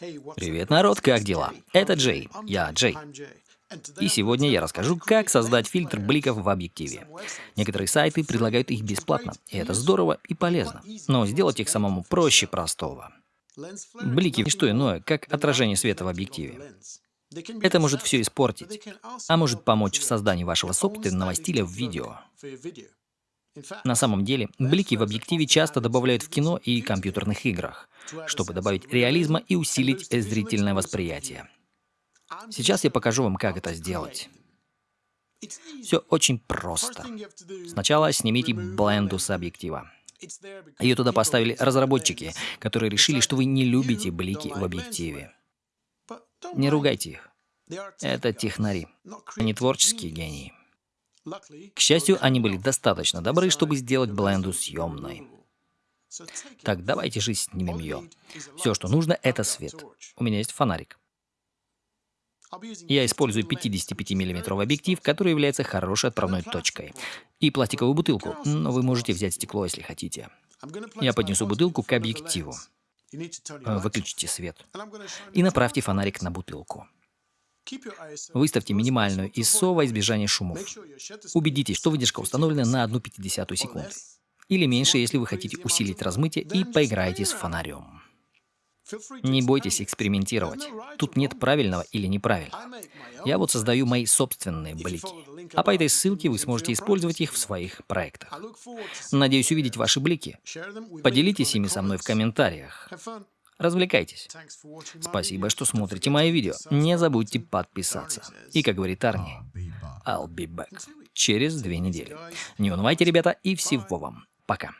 Привет, народ, как дела? Это Джей, я Джей. И сегодня я расскажу, как создать фильтр бликов в объективе. Некоторые сайты предлагают их бесплатно, и это здорово и полезно. Но сделать их самому проще простого. Блики – что иное, как отражение света в объективе. Это может все испортить, а может помочь в создании вашего собственного стиля в видео. На самом деле, блики в объективе часто добавляют в кино и компьютерных играх, чтобы добавить реализма и усилить зрительное восприятие. Сейчас я покажу вам, как это сделать. Все очень просто. Сначала снимите бленду с объектива. Ее туда поставили разработчики, которые решили, что вы не любите блики в объективе. Не ругайте их. Это технари, они творческие гении. К счастью, они были достаточно добры, чтобы сделать бленду съемной. Так, давайте же снимем ее. Все, что нужно, это свет. У меня есть фонарик. Я использую 55 миллиметровый объектив, который является хорошей отправной точкой. И пластиковую бутылку, но вы можете взять стекло, если хотите. Я поднесу бутылку к объективу. Выключите свет. И направьте фонарик на бутылку. Выставьте минимальную ISO во избежание шумов. Убедитесь, что выдержка установлена на 1,5 секунды. Или меньше, если вы хотите усилить размытие и поиграете с фонарем. Не бойтесь экспериментировать. Тут нет правильного или неправильного. Я вот создаю мои собственные блики. А по этой ссылке вы сможете использовать их в своих проектах. Надеюсь увидеть ваши блики. Поделитесь ими со мной в комментариях. Развлекайтесь. Спасибо, что смотрите мои видео. Не забудьте подписаться. И, как говорит Арни, I'll be back. Через две недели. Не унывайте, ребята, и всего вам. Пока.